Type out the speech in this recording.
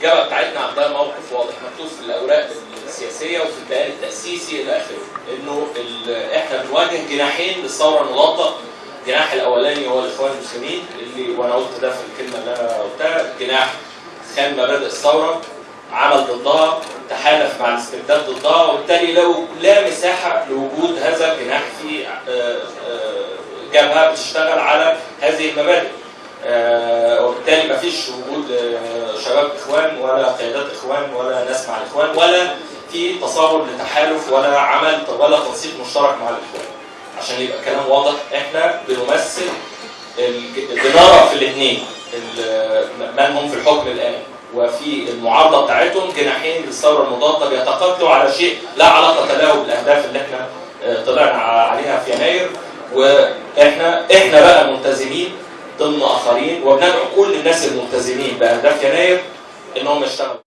الجبهه بتاعتنا عندها موقف واضح مكتوب في الأوراق السياسية وفي البيان التأسيسي إلى آخره إنه إحنا بنواجه جناحين للثورة المضاده الجناح الأولاني هو الإخوان المسلمين اللي وأنا قلت ده في الكلمة اللي أنا قلتها جناح خان مبادئ الثورة عمل ضدها تحالف مع الاستبداد ضدها وبالتالي لو لا مساحة لوجود هذا الجناح في آه، آه، جبهة بتشتغل على هذه المبادئ. آه، وبالتالي مفيش وجود آه، شباب إخوان ولا قيادات إخوان ولا ناس مع الإخوان ولا في تصور لتحالف ولا عمل ولا تنسيق مشترك مع الإخوان. عشان يبقى كلام واضح إحنا بنمثل بنرى في الاثنين من هم في الحكم الآن. وفي المعارضة بتاعتهم جناحين للثورة المضادة بيتقاتلوا على شيء لا علاقة له بالأهداف اللي إحنا آه، طلعنا عليها في يناير. وإحنا إحنا بقى ملتزمين ضمن آخرين وبندعو كل الناس الملتزمين بأهداف يناير إنهم يشتغلوا.